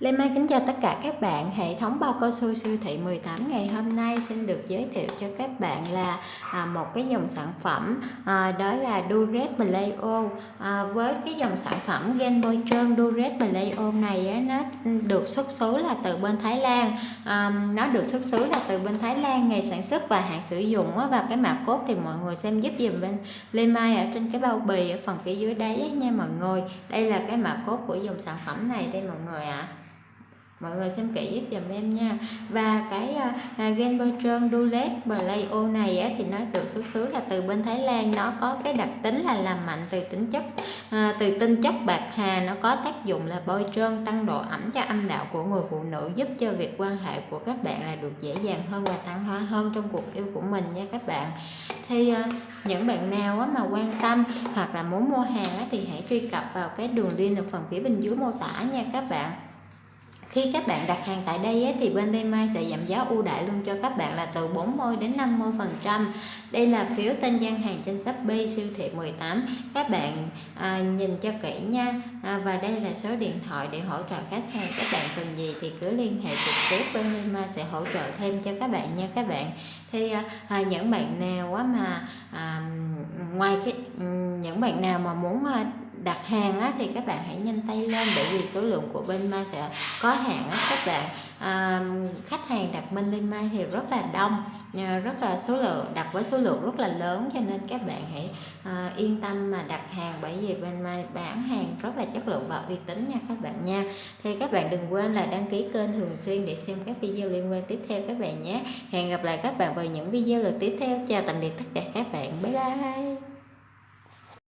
Lê Mai kính chào tất cả các bạn. Hệ thống bao cao su siêu thị 18 ngày hôm nay xin được giới thiệu cho các bạn là à, một cái dòng sản phẩm à, đó là Duret Playo. À, với cái dòng sản phẩm Gen Boy trơn Duret Playo này á, nó được xuất xứ là từ bên Thái Lan. À, nó được xuất xứ là từ bên Thái Lan, ngày sản xuất và hạn sử dụng á, và cái mã cốt thì mọi người xem giúp dùm bên Lê Mai ở trên cái bao bì ở phần phía dưới đáy nha mọi người. Đây là cái mã cốt của dòng sản phẩm này đây mọi người ạ. À mọi người xem kỹ giúp dùm em nha. Và cái uh, gen bơ trơn dulet blayo này á, thì nó được xuất xứ là từ bên Thái Lan. Nó có cái đặc tính là làm mạnh từ tính chất uh, từ tinh chất bạc hà. Nó có tác dụng là bôi trơn tăng độ ẩm cho âm đạo của người phụ nữ giúp cho việc quan hệ của các bạn là được dễ dàng hơn và tăng hoa hơn trong cuộc yêu của mình nha các bạn. Thì uh, những bạn nào á, mà quan tâm hoặc là muốn mua hàng á, thì hãy truy cập vào cái đường link ở phần phía bên dưới mô tả nha các bạn khi các bạn đặt hàng tại đây ấy, thì bên Lemai sẽ giảm giá ưu đãi luôn cho các bạn là từ 40 đến 50 phần trăm. Đây là phiếu tên gian hàng trên Shopee siêu thị 18 các bạn à, nhìn cho kỹ nha. À, và đây là số điện thoại để hỗ trợ khách hàng. Các bạn cần gì thì cứ liên hệ trực tiếp bên Lemai sẽ hỗ trợ thêm cho các bạn nha các bạn. Thì à, à những bạn nào quá mà à, ngoài cái ừ, những bạn nào mà muốn à, đặt hàng á, thì các bạn hãy nhanh tay lên bởi vì số lượng của bên Mai sẽ có hạn á, các bạn. À, khách hàng đặt bên Linh Mai thì rất là đông à, rất là số lượng đặt với số lượng rất là lớn cho nên các bạn hãy à, yên tâm mà đặt hàng bởi vì bên Mai bán hàng rất là chất lượng và uy tín nha các bạn nha. Thì các bạn đừng quên là đăng ký kênh thường xuyên để xem các video liên quan tiếp theo các bạn nhé. Hẹn gặp lại các bạn vào những video lần tiếp theo. Chào tạm biệt tất cả các bạn. Bye bye.